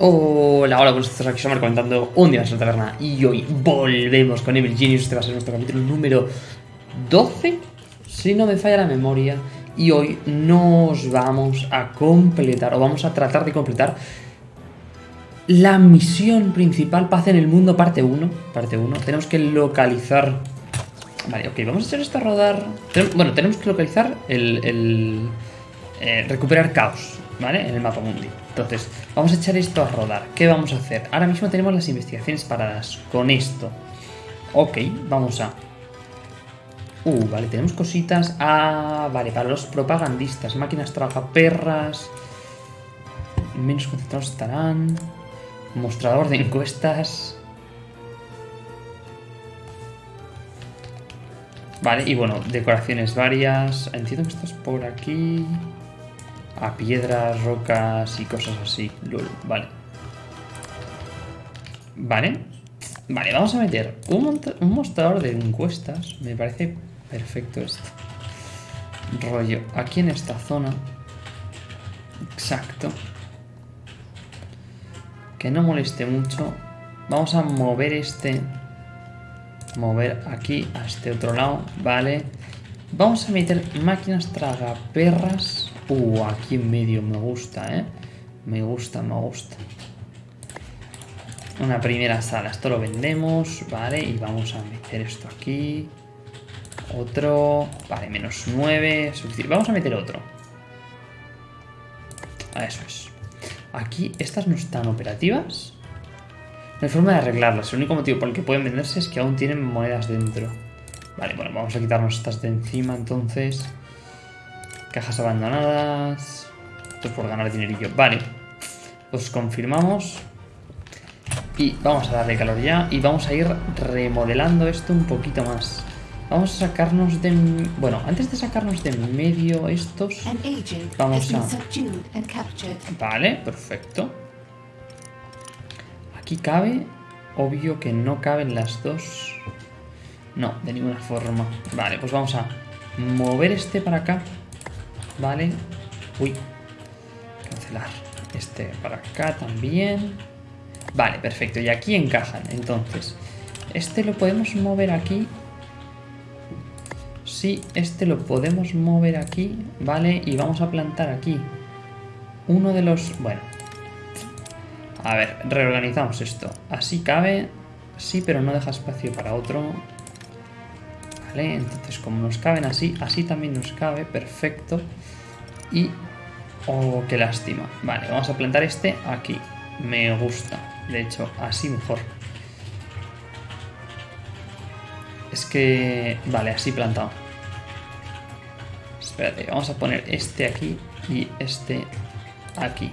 Hola, hola, buenos días, aquí Somar comentando un día más en la taberna y hoy volvemos con Evil Genius, este va a ser nuestro capítulo número 12, si no me falla la memoria, y hoy nos vamos a completar, o vamos a tratar de completar la misión principal, Paz en el Mundo, parte 1, parte 1, tenemos que localizar, vale, ok, vamos a hacer esto a rodar, bueno, tenemos que localizar el, eh, recuperar caos, ¿vale? En el mapa mundi. Entonces, vamos a echar esto a rodar. ¿Qué vamos a hacer? Ahora mismo tenemos las investigaciones paradas con esto. Ok, vamos a... Uh, vale, tenemos cositas. Ah, vale, para los propagandistas. Máquinas tragaperras. Menos concentrados estarán. Mostrador de encuestas. Vale, y bueno, decoraciones varias. Entiendo que estás por aquí a piedras, rocas y cosas así. Lul, vale. Vale. Vale, vamos a meter un, un mostrador de encuestas. Me parece perfecto esto. Rollo, aquí en esta zona. Exacto. Que no moleste mucho. Vamos a mover este. Mover aquí a este otro lado. Vale. Vamos a meter máquinas tragaperras Uh, aquí en medio me gusta, ¿eh? Me gusta, me gusta. Una primera sala. Esto lo vendemos, ¿vale? Y vamos a meter esto aquí. Otro. Vale, menos 9. Vamos a meter otro. Eso es. Aquí, estas no están operativas. No hay forma de arreglarlas. El único motivo por el que pueden venderse es que aún tienen monedas dentro. Vale, bueno, vamos a quitarnos estas de encima entonces. Cajas abandonadas. Esto es por ganar dinerillo. Vale. Pues confirmamos. Y vamos a darle calor ya. Y vamos a ir remodelando esto un poquito más. Vamos a sacarnos de... Bueno, antes de sacarnos de medio estos... Vamos a... Vale, perfecto. Aquí cabe. Obvio que no caben las dos. No, de ninguna forma. Vale, pues vamos a mover este para acá. Vale. Uy. Cancelar. Este para acá también. Vale, perfecto. Y aquí encajan. Entonces, este lo podemos mover aquí. Sí, este lo podemos mover aquí. Vale, y vamos a plantar aquí. Uno de los... Bueno. A ver, reorganizamos esto. Así cabe. Sí, pero no deja espacio para otro. Vale, entonces como nos caben así, así también nos cabe. Perfecto. Y... Oh, qué lástima. Vale, vamos a plantar este aquí. Me gusta. De hecho, así mejor. Es que... Vale, así plantado. Espérate, vamos a poner este aquí y este aquí.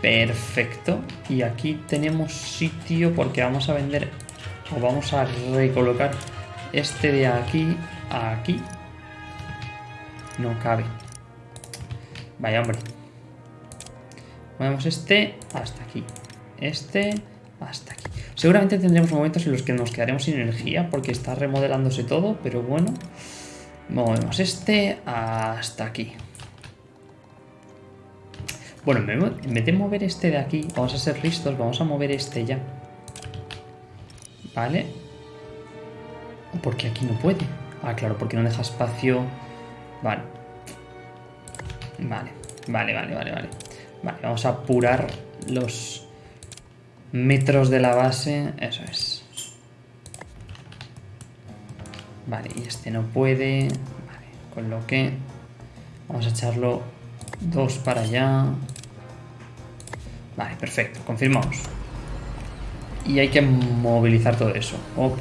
Perfecto. Y aquí tenemos sitio porque vamos a vender o vamos a recolocar este de aquí a aquí. No cabe. Vaya, hombre. Movemos este hasta aquí. Este hasta aquí. Seguramente tendremos momentos en los que nos quedaremos sin energía porque está remodelándose todo, pero bueno. Movemos este hasta aquí. Bueno, en vez de mover este de aquí, vamos a ser listos, vamos a mover este ya. ¿Vale? Porque aquí no puede. Ah, claro, porque no deja espacio. Vale. Vale, vale, vale, vale, vale. Vale, vamos a apurar los metros de la base. Eso es. Vale, y este no puede. Vale, con lo que vamos a echarlo dos para allá. Vale, perfecto, confirmamos. Y hay que movilizar todo eso. Ok.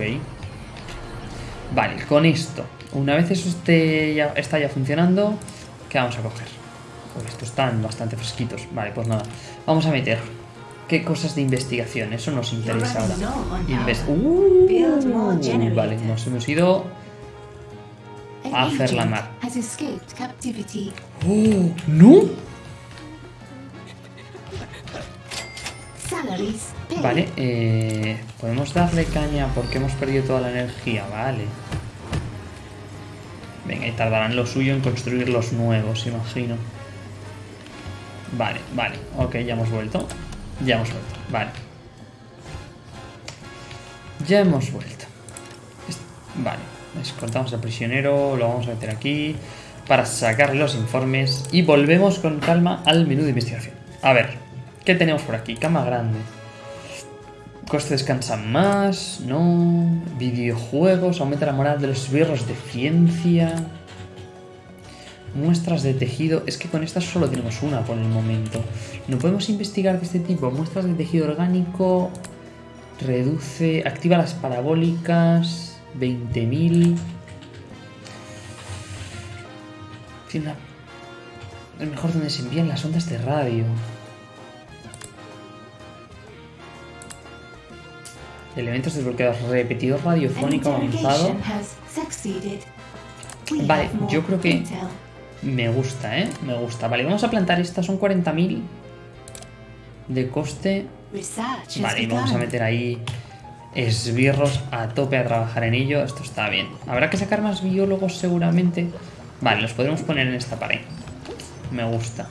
Vale, con esto. Una vez eso esté está ya funcionando, ¿qué vamos a coger? Estos están bastante fresquitos. Vale, pues nada. Vamos a meter. ¿Qué cosas de investigación? Eso nos interesa ahora. uh, vale, nos hemos ido a hacer la mar. ¡Oh! ¿No? Vale, eh, podemos darle caña porque hemos perdido toda la energía, vale. Venga, y tardarán lo suyo en construir los nuevos, imagino. Vale, vale. Ok, ya hemos vuelto. Ya hemos vuelto, vale. Ya hemos vuelto. Vale, escoltamos al prisionero, lo vamos a meter aquí para sacar los informes y volvemos con calma al menú de investigación. A ver, ¿qué tenemos por aquí? Cama grande. Coste descansa más, no. Videojuegos, aumenta la moral de los birros de ciencia. Muestras de tejido. Es que con estas solo tenemos una por el momento. No podemos investigar de este tipo. Muestras de tejido orgánico. Reduce. Activa las parabólicas. 20.000. Tiene una... Es mejor donde se envían las ondas de radio. Elementos desbloqueados. Repetidor radiofónico avanzado. Vale, yo creo que me gusta, ¿eh? Me gusta. Vale, vamos a plantar esta. Son 40.000 de coste. Vale, y vamos a meter ahí esbirros a tope a trabajar en ello. Esto está bien. Habrá que sacar más biólogos seguramente. Vale, los podremos poner en esta pared. Me gusta.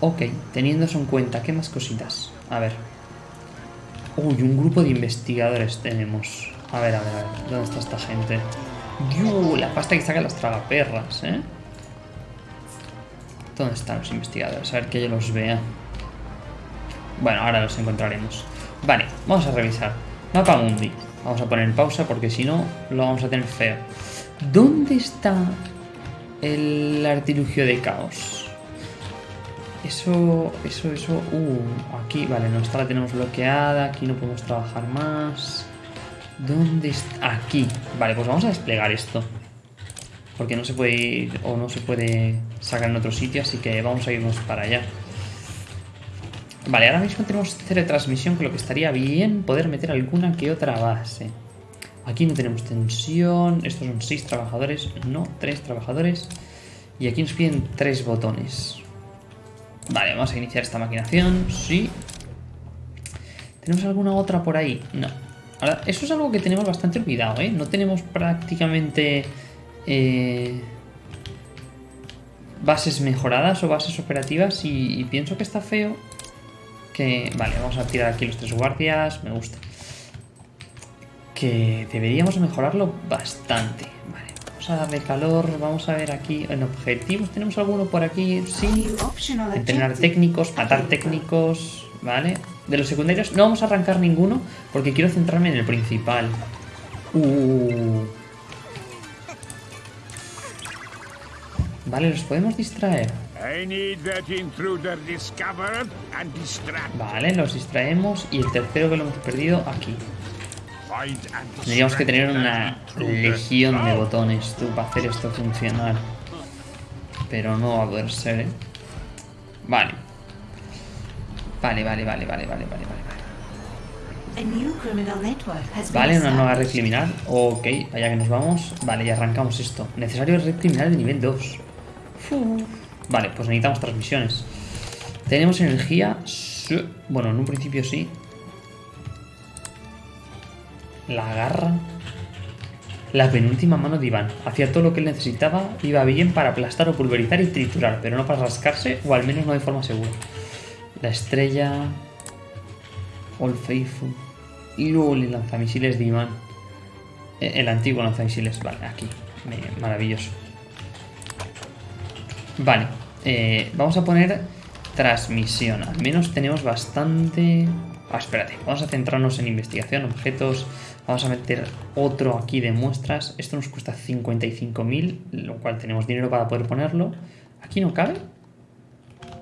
Ok, teniendo eso en cuenta, ¿qué más cositas? A ver. Uy, un grupo de investigadores tenemos. A ver, a ver, a ver. ¿Dónde está esta gente? Dios, la pasta que saca las tragaperras, ¿eh? ¿Dónde están los investigadores? A ver que yo los vea. Bueno, ahora los encontraremos. Vale, vamos a revisar. Mapa Mundi. Vamos a poner pausa porque si no lo vamos a tener feo. ¿Dónde está el artilugio de caos? Eso, eso, eso... Uh, aquí, vale, nuestra la tenemos bloqueada. Aquí no podemos trabajar más. ¿Dónde está? Aquí. Vale, pues vamos a desplegar esto. Porque no se puede ir o no se puede sacar en otro sitio, así que vamos a irnos para allá. Vale, ahora mismo tenemos cero de transmisión, con lo que estaría bien poder meter alguna que otra base. Aquí no tenemos tensión, estos son seis trabajadores, no, tres trabajadores. Y aquí nos piden tres botones. Vale, vamos a iniciar esta maquinación, sí. ¿Tenemos alguna otra por ahí? No. Ahora, eso es algo que tenemos bastante olvidado, ¿eh? No tenemos prácticamente... Eh, bases mejoradas o bases operativas y, pienso que está feo que... Vale, vamos a tirar aquí los tres guardias, me gusta. Que deberíamos mejorarlo bastante. Vale, vamos a darle calor, vamos a ver aquí en objetivos. ¿Tenemos alguno por aquí? Sí. Entrenar técnicos, matar técnicos, ¿vale? De los secundarios no vamos a arrancar ninguno porque quiero centrarme en el principal. Uh... Vale, los podemos distraer. Vale, los distraemos y el tercero que lo hemos perdido aquí. Tendríamos que tener una legión de botones tú para hacer esto funcionar. Pero no va a poder ser, ¿eh? Vale. Vale, vale, vale, vale, vale, vale, vale. Vale, una nueva red criminal. Ok, allá que nos vamos. Vale, y arrancamos esto. Necesario red criminal de nivel 2. Vale, pues necesitamos transmisiones. Tenemos energía. Bueno, en un principio sí. La garra. La penúltima mano de Iván. Hacía todo lo que él necesitaba. Iba bien para aplastar o pulverizar y triturar, pero no para rascarse, o al menos no de forma segura. La estrella. All Faithful. Y luego el lanzamisiles de Iván. El antiguo lanzamisiles. Vale, aquí. Maravilloso. Vale, eh, vamos a poner transmisión. Al menos tenemos bastante... Ah, espérate, vamos a centrarnos en investigación, objetos. Vamos a meter otro aquí de muestras. Esto nos cuesta 55.000, lo cual tenemos dinero para poder ponerlo. ¿Aquí no cabe?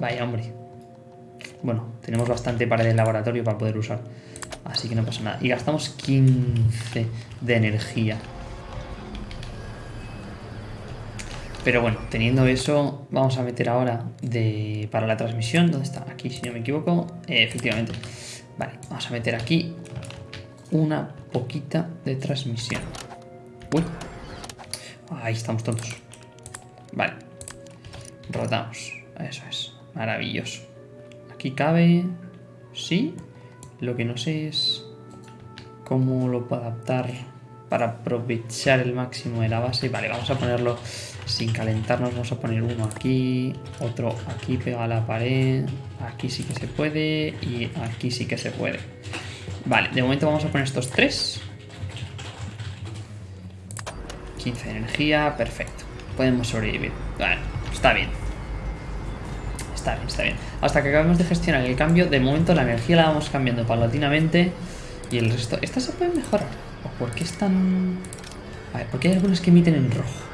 Vaya, hombre. Bueno, tenemos bastante para el laboratorio para poder usar. Así que no pasa nada. Y gastamos 15 de energía. Pero bueno, teniendo eso, vamos a meter ahora para la transmisión. ¿Dónde está? Aquí, si no me equivoco. Eh, efectivamente. Vale, vamos a meter aquí una poquita de transmisión. Uy. Ahí estamos tontos. Vale. Rotamos. Eso es. Maravilloso. Aquí cabe... Sí. Lo que no sé es cómo lo puedo adaptar para aprovechar el máximo de la base. Vale, vamos a ponerlo sin calentarnos. Vamos a poner uno aquí, otro aquí pega a la pared. Aquí sí que se puede y aquí sí que se puede. Vale, de momento vamos a poner estos tres. 15 de energía, perfecto. Podemos sobrevivir. Vale, está bien. Está bien, está bien. Hasta que acabemos de gestionar el cambio, de momento la energía la vamos cambiando paulatinamente. Y el resto... ¿Estas se pueden mejorar? ¿O por qué están...? A ver, porque hay algunas que emiten en rojo.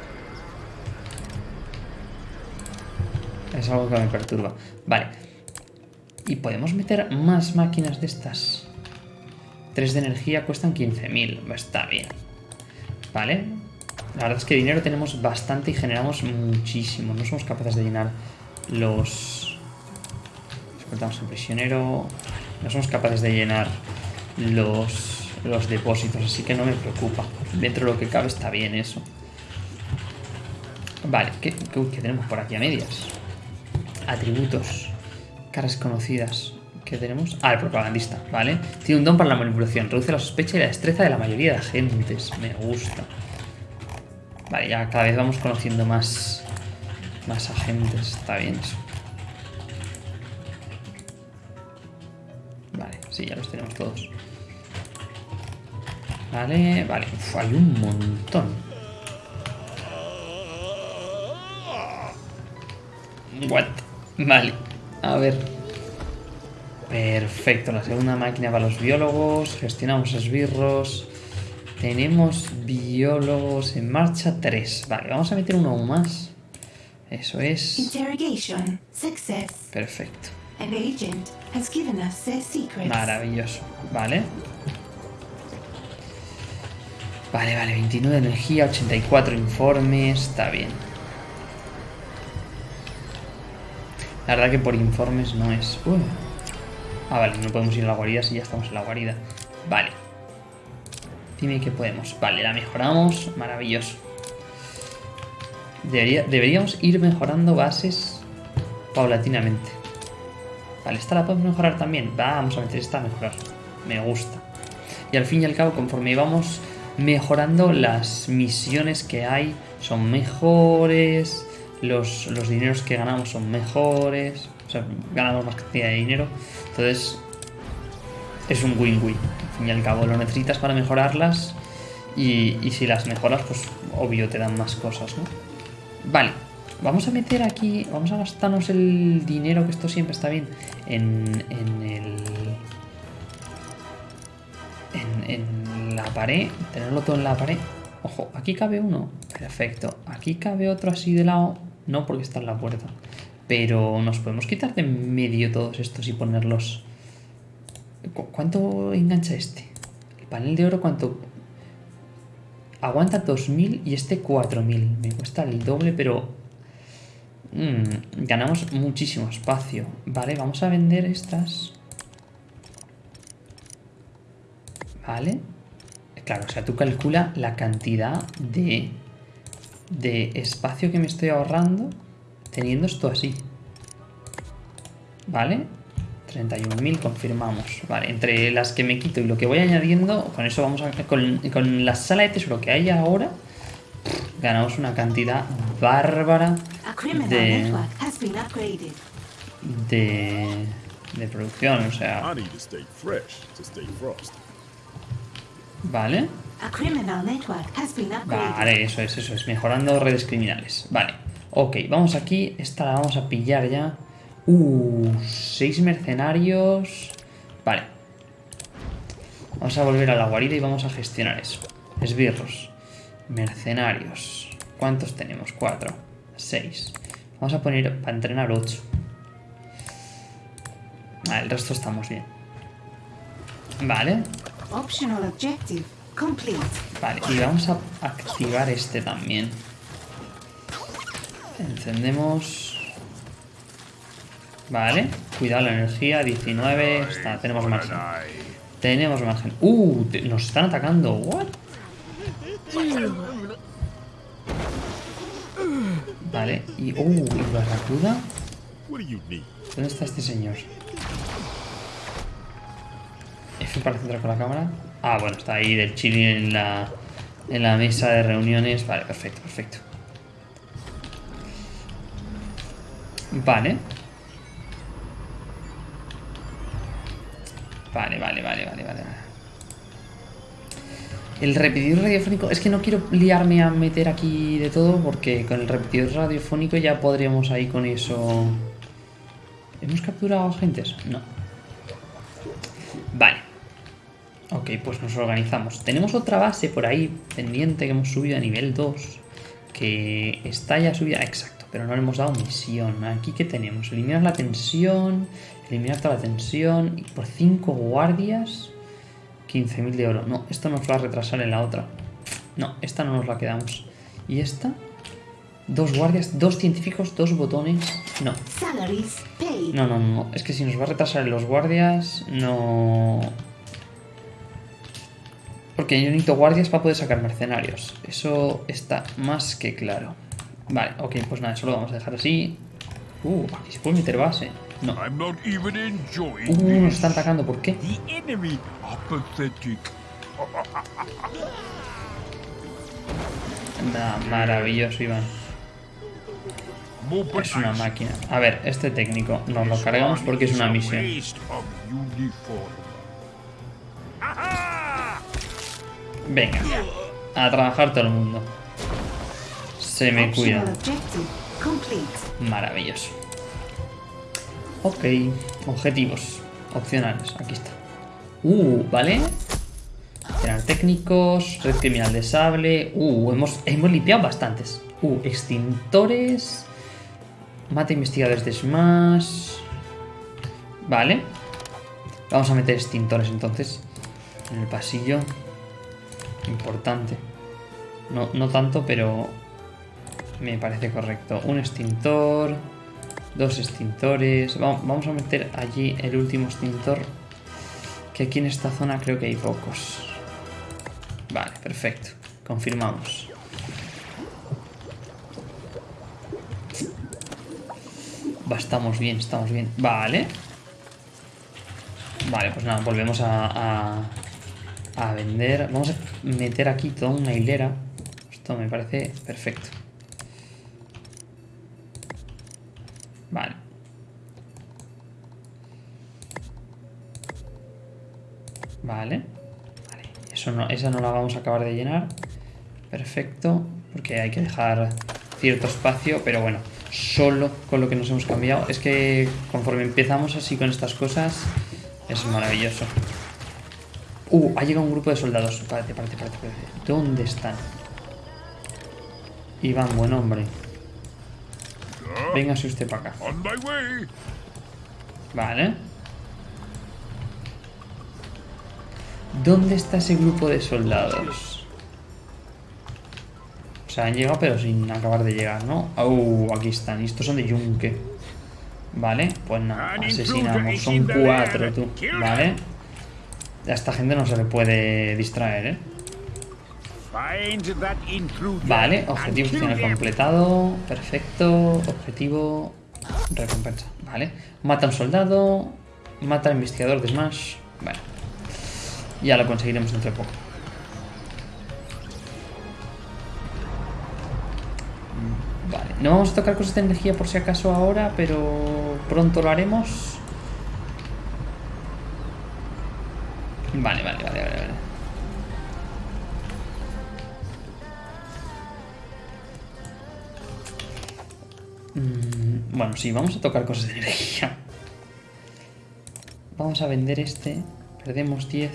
Es algo que me perturba. Vale. Y podemos meter más máquinas de estas. 3 de energía cuestan 15.000. Está bien. Vale. La verdad es que dinero tenemos bastante y generamos muchísimo. No somos capaces de llenar los... Cortamos el prisionero. No somos capaces de llenar los, los depósitos, así que no me preocupa. Dentro de lo que cabe está bien eso. Vale, ¿qué, qué, tenemos por aquí a medias? Atributos. Caras conocidas. ¿Qué tenemos? Ah, el propagandista, ¿vale? Tiene un don para la manipulación. Reduce la sospecha y la destreza de la mayoría de agentes. Me gusta. Vale, ya cada vez vamos conociendo más, más agentes. Está bien eso. Vale, sí, ya los tenemos todos. Vale, vale. Uf, hay un montón. What? Vale. A ver. Perfecto. La segunda máquina para los biólogos. Gestionamos esbirros. Tenemos biólogos en marcha 3. Vale, vamos a meter uno más. Eso es. Perfecto. Maravilloso. Vale. Vale, vale. 29 de energía, 84 informes. Está bien. La verdad que por informes no es... Uy. Ah, vale. No podemos ir a la guarida si ya estamos en la guarida. Vale. Dime que podemos. Vale, la mejoramos. Maravilloso. Debería, deberíamos ir mejorando bases paulatinamente. Vale, esta la podemos mejorar también. Vamos a meter esta a mejorar. Me gusta. Y al fin y al cabo, conforme vamos mejorando, las misiones que hay son mejores. Los, los dineros que ganamos son mejores. O sea, ganamos más cantidad de dinero. Entonces, es un win-win. Al fin y al cabo lo necesitas para mejorarlas y, y, si las mejoras, pues obvio te dan más cosas, ¿no? Vale, vamos a meter aquí, vamos a gastarnos el dinero, que esto siempre está bien, en, el... En, en la pared, tenerlo todo en la pared. Ojo, aquí cabe uno, perfecto. Aquí cabe otro así de lado, no porque está en la puerta. Pero nos podemos quitar de medio todos estos y ponerlos ¿Cuánto engancha este? El panel de oro, ¿cuánto? Aguanta 2000 y este 4000. Me cuesta el doble, pero... Mmm, ganamos muchísimo espacio. Vale, vamos a vender estas. Vale. Claro, o sea, tú calcula la cantidad de, de espacio que me estoy ahorrando teniendo esto así. ¿Vale? 31.000 confirmamos. Vale, entre las que me quito y lo que voy añadiendo, con eso vamos a... Con, con la sala de tesoro que hay ahora, ganamos una cantidad bárbara de... De... De producción, o sea... Vale. Vale, eso es, eso es. Mejorando redes criminales. Vale. Ok, vamos aquí. Esta la vamos a pillar ya. Uh, seis mercenarios. Vale. Vamos a volver a la guarida y vamos a gestionar eso. Esbirros. Mercenarios. ¿Cuántos tenemos? Cuatro. Seis. Vamos a poner para entrenar ocho. Vale, el resto estamos bien. Vale. Vale, y vamos a activar este también. Encendemos... Vale, cuidado la energía, 19, está, tenemos margen. Tenemos margen. Uh, nos están atacando. What? Vale, y uh, ¿y Barracuda? ¿Dónde está este señor? F para centrar con la cámara. Ah, bueno, está ahí del chile en la En la mesa de reuniones. Vale, perfecto, perfecto. Vale. Vale, vale, vale, vale, vale. El repetidor radiofónico... Es que no quiero liarme a meter aquí de todo porque con el repetidor radiofónico ya podríamos ahí con eso... ¿Hemos capturado agentes? No. Vale. Ok, pues nos organizamos. Tenemos otra base por ahí pendiente que hemos subido a nivel 2. Que está ya subida. Exacto, pero no le hemos dado misión. Aquí, ¿qué tenemos? Eliminar la tensión. Eliminar toda la tensión. Y por 5 guardias. 15.000 de oro. No, esto nos va a retrasar en la otra. No, esta no nos la quedamos. ¿Y esta? Dos guardias, dos científicos, dos botones. No. No, no, no. Es que si nos va a retrasar en los guardias, no. Porque yo necesito guardias para poder sacar mercenarios. Eso está más que claro. Vale, ok, pues nada, eso lo vamos a dejar así. Uh, aquí se puede meter base. No. Uh, nos están atacando, ¿por qué? Nah, maravilloso, Iván. Es una máquina. A ver, este técnico nos lo cargamos porque es una misión. Venga, a trabajar todo el mundo. Se me cuida. Maravilloso. Ok, objetivos opcionales. Aquí está. Uh, vale. Tener técnicos, red criminal de sable. Uh, hemos, hemos limpiado bastantes. Uh, extintores. Mata investigadores de Smash. Vale. Vamos a meter extintores entonces. En el pasillo. Importante. No, no tanto, pero me parece correcto. Un extintor. Dos extintores. Va- Vamos a meter allí el último extintor. Que aquí en esta zona creo que hay pocos. Vale, perfecto. Confirmamos. Va, estamos bien, estamos bien. Vale. Vale, pues nada, volvemos a, a vender. Vamos a meter aquí toda una hilera. Esto me parece perfecto. Vale. Vale. Vale. Eso no, esa no la vamos a acabar de llenar. Perfecto. Porque hay que dejar cierto espacio. Pero bueno, solo con lo que nos hemos cambiado. Es que conforme empezamos así con estas cosas, es maravilloso. Uh, ha llegado un grupo de soldados. Párate, párate, párate, párate. ¿Dónde están? Iván, buen hombre. Véngase usted para acá. Vale. ¿Dónde está ese grupo de soldados? O sea, han llegado pero sin acabar de llegar, ¿no? Uh, aquí están. Y estos son de Yunque. Vale, pues nada, asesinamos. Son cuatro, tú. Vale. A esta gente no se le puede distraer, ¿eh? Vale, objetivo final completado. Perfecto. Objetivo. Recompensa. Vale. Mata a un soldado. Mata al investigador de Smash. Bueno. Ya lo conseguiremos dentro de poco. Vale. No vamos a tocar cosas de energía por si acaso ahora, pero pronto lo haremos. Sí, vamos a tocar cosas de energía. Vamos a vender este. Perdemos 10.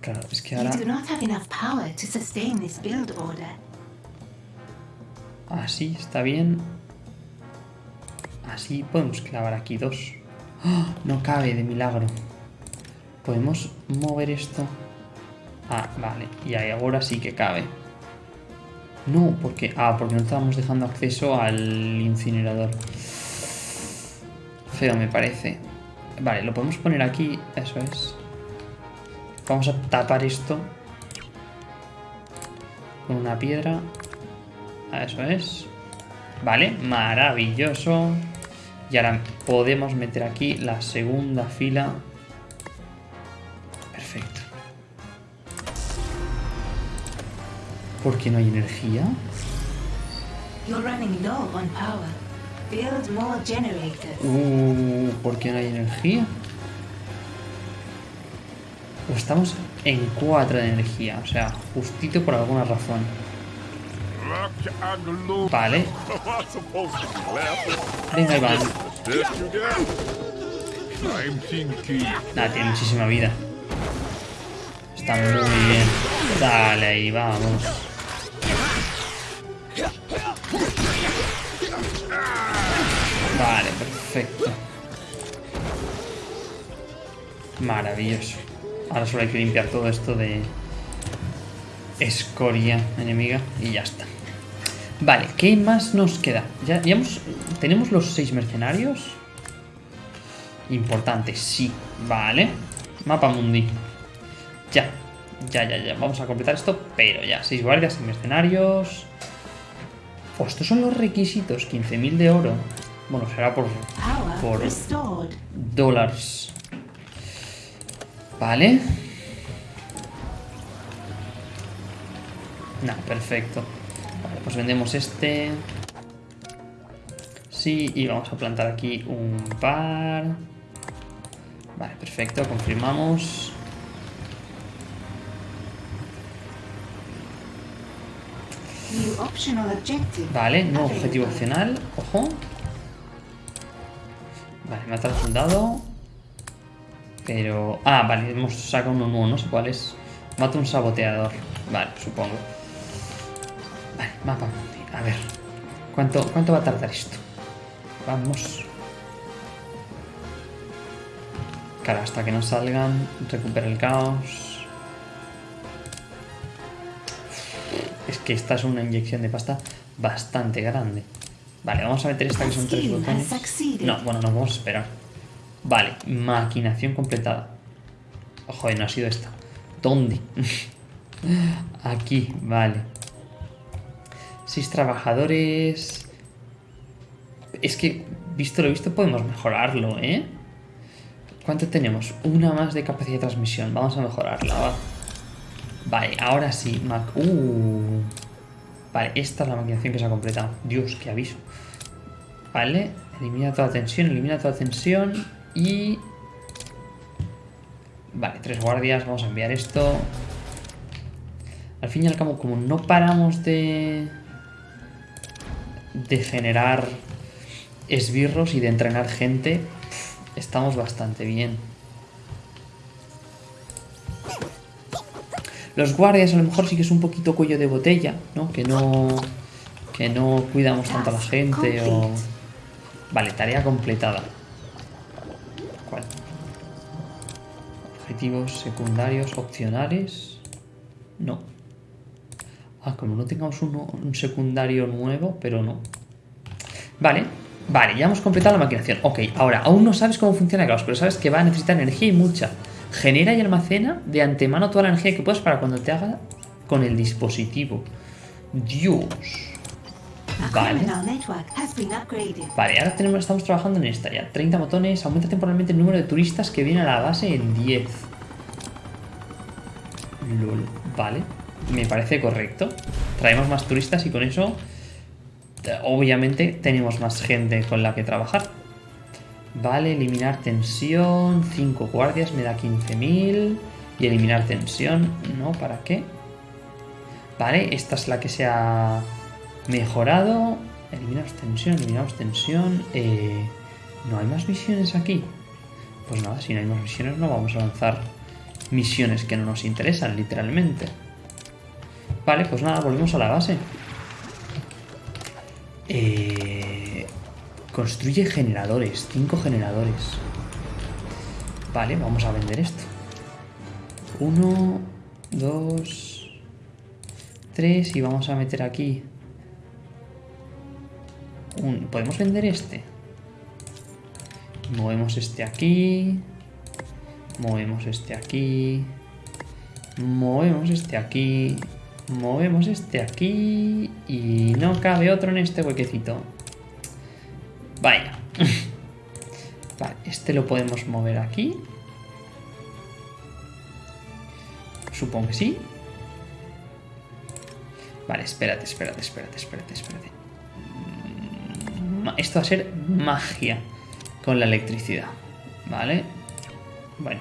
Claro, es que ahora así está bien. Así podemos clavar aquí dos. ¡Ah! No cabe de milagro. Podemos mover esto. Ah, vale. Y ahí ahora sí que cabe. No, porque. Ah, porque no estábamos dejando acceso al incinerador. Feo me parece. Vale, lo podemos poner aquí. Eso es. Vamos a tapar esto. Con una piedra. Ah, Eso es. Vale, maravilloso. Y ahora podemos meter aquí la segunda fila. ¿Por qué no hay energía? You're running low on power. Build more generators. Uh, ¿Por qué no hay energía? Pues estamos en 4 de energía, o sea, justito por alguna razón. Vale, venga Iván. Nada, tiene muchísima vida. Está muy bien. Dale ahí, vamos. Vale, perfecto. Maravilloso. Ahora solo hay que limpiar todo esto de escoria enemiga y ya está. Vale, ¿qué más nos queda? Ya, ya hemos, tenemos los seis mercenarios. Importante, sí. Vale. Mapa mundi. Ya. Ya, ya, ya. Vamos a completar esto, pero ya. Seis guardias y mercenarios. Oh, estos son los requisitos. 15.000 de oro. Bueno, será por por dólares. Vale. Nah, perfecto. Vale, pues vendemos este. Sí, y vamos a plantar aquí un par. Vale, perfecto, confirmamos. Vale, nuevo objetivo opcional. Ojo. Vale, matar al soldado. Pero... Ah, vale, hemos sacado uno nuevo, no sé cuál es. Mata un saboteador. Vale, supongo. Vale, mapa. A ver. ¿Cuánto, ¿Cuánto va a tardar esto? Vamos. Claro, hasta que no salgan, recupera el caos. Es que esta es una inyección de pasta bastante grande. Vale, vamos a meter esta que son tres botones. No, bueno, nos vamos a esperar. Vale, maquinación completada. Joder, no ha sido esta. ¿Dónde? Aquí, vale. Seis trabajadores. Es que, visto lo visto, podemos mejorarlo, ¿eh? ¿Cuánto tenemos? Una más de capacidad de transmisión. Vamos a mejorarla, va. Vale, ahora sí. Mac uh. Vale, esta es la maquinación que se ha completado. Dios, qué aviso. Vale, elimina toda tensión, elimina toda tensión y... Vale, tres guardias, vamos a enviar esto. Al fin y al cabo, como no paramos de... De generar esbirros y de entrenar gente, estamos bastante bien. Los guardias a lo mejor sí que es un poquito cuello de botella, ¿no? Que no... Que no cuidamos tanto a la gente o... Vale, tarea completada. ¿Cuál? Objetivos secundarios opcionales. No. Ah, como no tengamos uno, un secundario nuevo, pero no. Vale, vale, ya hemos completado la maquinación. Ok, ahora, aún no sabes cómo funciona Caos, pero sabes que va a necesitar energía y mucha. Genera y almacena de antemano toda la energía que puedas para cuando te haga con el dispositivo. Dios. Vale. Vale, ahora tenemos, estamos trabajando en esta ya. 30 botones, aumenta temporalmente el número de turistas que vienen a la base en 10. Lol, vale. Me parece correcto. Traemos más turistas y con eso, obviamente, tenemos más gente con la que trabajar. Vale, eliminar tensión. 5 guardias me da 15.000. Y eliminar tensión, ¿no? ¿Para qué? Vale, esta es la que se ha mejorado. Eliminamos tensión, eliminamos tensión. Eh, ¿No hay más misiones aquí? Pues nada, si no hay más misiones no vamos a lanzar misiones que no nos interesan, literalmente. Vale, pues nada, volvemos a la base. Eh, construye generadores, 5 generadores. Vale, vamos a vender esto. Uno, dos, tres y vamos a meter aquí. Un, ¿Podemos vender este? Movemos este aquí. Movemos este aquí. Movemos este aquí. Movemos este aquí. Y no cabe otro en este huequecito. Vaya. Vale, este lo podemos mover aquí. Supongo que sí. Vale, espérate, espérate, espérate, espérate, espérate. Mm, Esto va a ser magia con la electricidad. Vale. Bueno.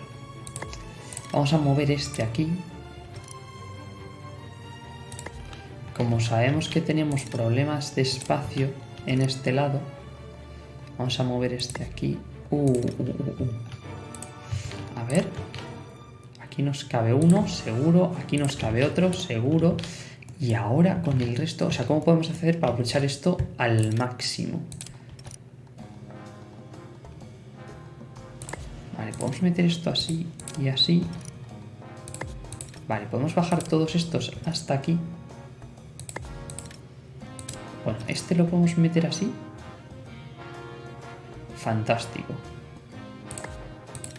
Vamos a mover este aquí. Como sabemos que tenemos problemas de espacio en este lado, vamos a mover este aquí. Uh, uh, uh. A ver. Aquí nos cabe uno, seguro. Aquí nos cabe otro, seguro. Y ahora con el resto, o sea, ¿cómo podemos hacer para aprovechar esto al máximo? Vale, podemos meter esto así y así. Vale, podemos bajar todos estos hasta aquí. Bueno, este lo podemos meter así. Fantástico.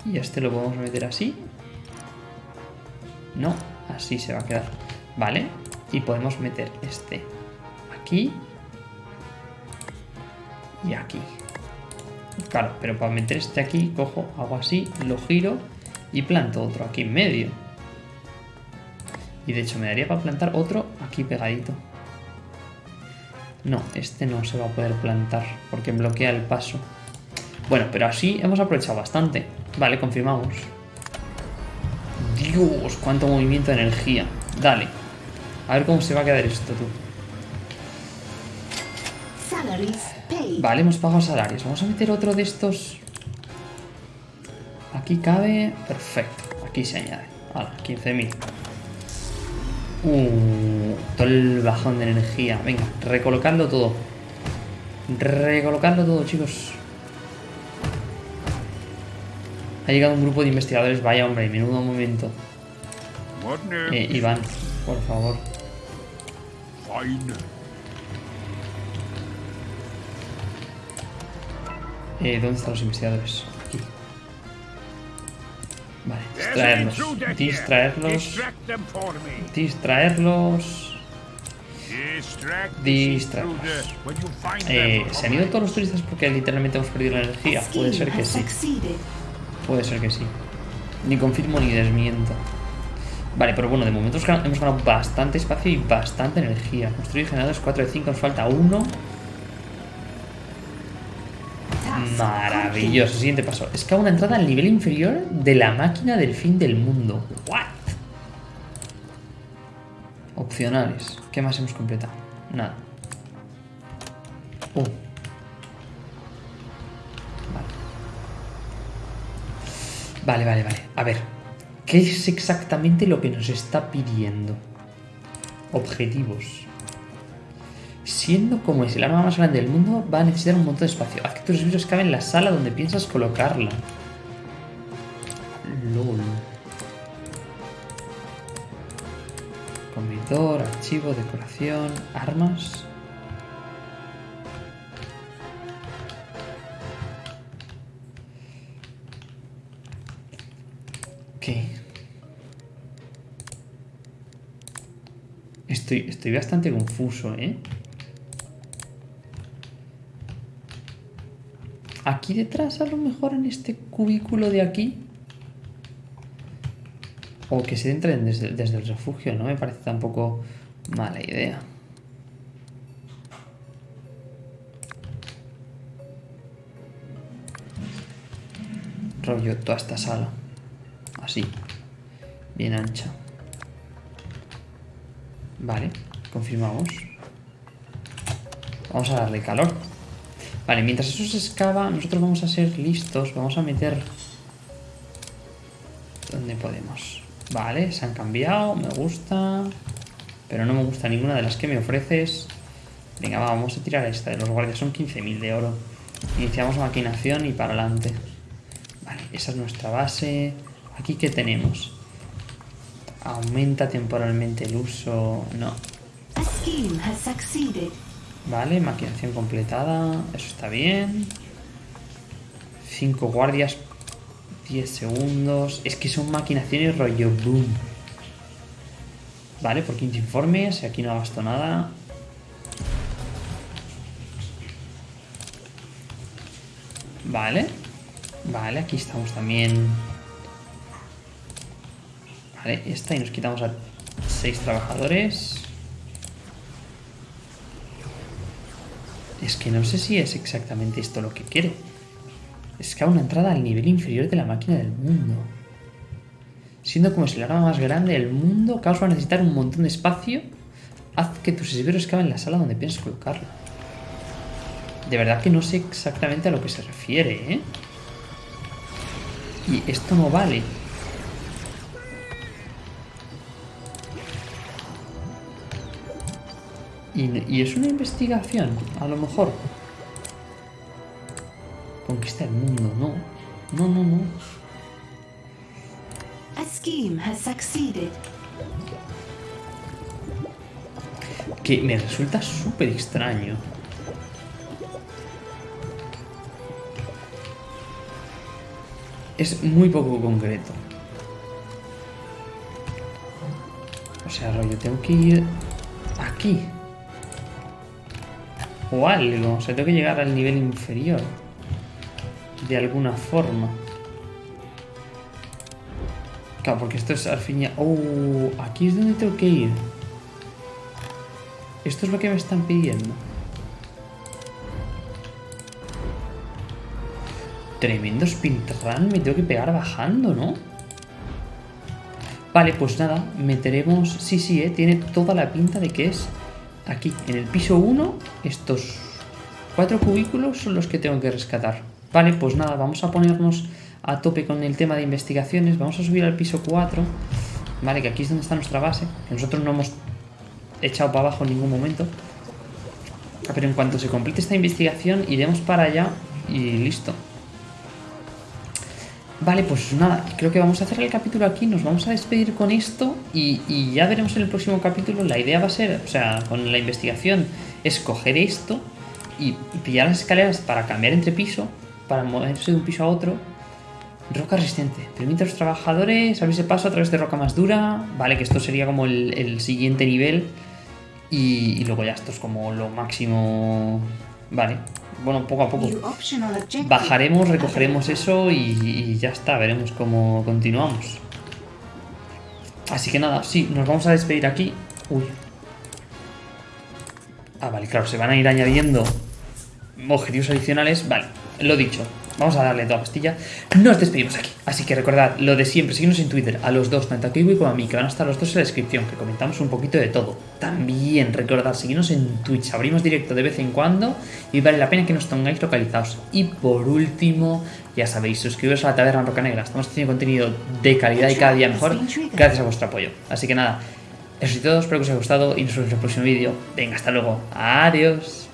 Y este lo podemos meter así. No, así se va a quedar. Vale, y podemos meter este aquí y aquí. Claro, pero para meter este aquí, cojo, hago así, lo giro y planto otro aquí en medio. Y de hecho me daría para plantar otro aquí pegadito. No, este no se va a poder plantar porque bloquea el paso. Bueno, pero así hemos aprovechado bastante. Vale, confirmamos. Dios, cuánto movimiento de energía. Dale. A ver cómo se va a quedar esto, tú. Vale, hemos pagado salarios. Vamos a meter otro de estos. Aquí cabe. Perfecto. Aquí se añade. Vale, 15.000. Uh, todo el bajón de energía. Venga, recolocando todo. Recolocando todo, chicos. Ha llegado un grupo de investigadores. Vaya, hombre, menudo momento. Eh, Iván, por favor. Eh, ¿Dónde están los investigadores? Aquí. Vale, distraerlos. Distraerlos. Distraerlos. Distraerlos. Eh. ¿Se han ido todos los turistas porque literalmente hemos perdido la energía? Puede ser que sí. Puede ser que sí. Ni confirmo ni desmiento. Vale, pero bueno, de momento hemos ganado- bastante espacio y bastante energía. Construir generadores 4 de 5, nos falta uno. Maravilloso. Siguiente paso. Es que una entrada al nivel inferior de la máquina del fin del mundo. What? Opcionales. ¿Qué más hemos completado? Nada. Uh. Vale. Vale, vale. A ver. ¿Qué es exactamente lo que nos está pidiendo? Objetivos. Siendo como es el arma más grande del mundo, va a necesitar un montón de espacio. Haz que tus libros caben en la sala donde piensas colocarla. LOL. Comedor, archivo, decoración, armas. Estoy, bastante confuso, ¿eh? Aquí detrás, a lo mejor en este cubículo de aquí. O que se entren desde, desde el refugio, no me parece tampoco mala idea. Rollo toda esta sala. Así. Bien ancha. Vale, confirmamos. Vamos a darle calor. Vale, mientras eso se excava, nosotros vamos a ser listos. Vamos a meter... ¿Dónde podemos? Vale, se han cambiado, me gusta. Pero no me gusta ninguna de las que me ofreces. Venga, va, vamos a tirar esta de los guardias. Son 15.000 de oro. Iniciamos maquinación y para adelante. Vale, esa es nuestra base. Aquí, ¿qué tenemos? Aumenta temporalmente el uso... No. Vale, maquinación completada. Eso está bien. 5 guardias. 10 segundos. Es que son maquinaciones rollo boom. Vale, por 15 informes. Aquí no gasto nada. Vale. Vale, aquí estamos también. Vale, esta y nos quitamos a 6 trabajadores. Es que no sé si es exactamente esto lo que quiere. Es que a una entrada al nivel inferior de la máquina del mundo. Siendo como si el arma más grande del mundo, Caos va a necesitar un montón de espacio. Haz que tus esbirros caben en la sala donde piensas colocarlo. De verdad que no sé exactamente a lo que se refiere, ¿eh? Y esto no vale. Y, y es una investigación, a lo mejor. Conquista el mundo, no. No, no, no. A scheme has succeeded. Que me resulta súper extraño. Es muy poco concreto. O sea, rollo, tengo que ir aquí. O algo. O sea, tengo que llegar al nivel inferior. De alguna forma. Claro, porque esto es al fin ya... Oh, aquí es donde tengo que ir. Esto es lo que me están pidiendo. Tremendo speedrun, me tengo que pegar bajando, ¿no? Vale, pues nada, meteremos... Sí, sí, ¿eh? tiene toda la pinta de que es aquí, en el piso 1, estos cuatro cubículos son los que tengo que rescatar. Vale, pues nada, vamos a ponernos a tope con el tema de investigaciones. Vamos a subir al piso 4. Vale, que aquí es donde está nuestra base. Que nosotros no hemos echado para abajo en ningún momento. Pero en cuanto se complete esta investigación, iremos para allá y listo. Vale, pues nada, creo que vamos a cerrar el capítulo aquí, nos vamos a despedir con esto y, ya veremos en el próximo capítulo. La idea va a ser, o sea, con la investigación, es coger esto y pillar las escaleras para cambiar entre piso, para moverse de un piso a otro. Roca resistente, permite a los trabajadores abrirse paso a través de roca más dura. Vale, que esto sería como el, siguiente nivel. Y luego ya esto es como lo máximo. Vale, bueno, poco a poco. Bajaremos, recogeremos eso y, y ya está, veremos cómo continuamos. Así que nada, sí, nos vamos a despedir aquí. Uy. Ah, vale, claro, se van a ir añadiendo objetivos adicionales. Vale, lo dicho, vamos a darle toda pastilla. Nos despedimos aquí. Así que recordad lo de siempre, seguidnos en Twitter, a los dos, tanto a Kiwi como a mí, que van a estar los dos en la descripción, que comentamos un poquito de todo. También recordad, seguidnos en Twitch, abrimos directo de vez en cuando y vale la pena que nos tengáis localizados. Y por último, ya sabéis, suscribiros a la Taberna Roca Negra. Estamos haciendo contenido de calidad y cada día mejor gracias a vuestro apoyo. Así que nada, eso es todo, espero que os haya gustado y nos vemos en el próximo vídeo. Venga, hasta luego. Adiós.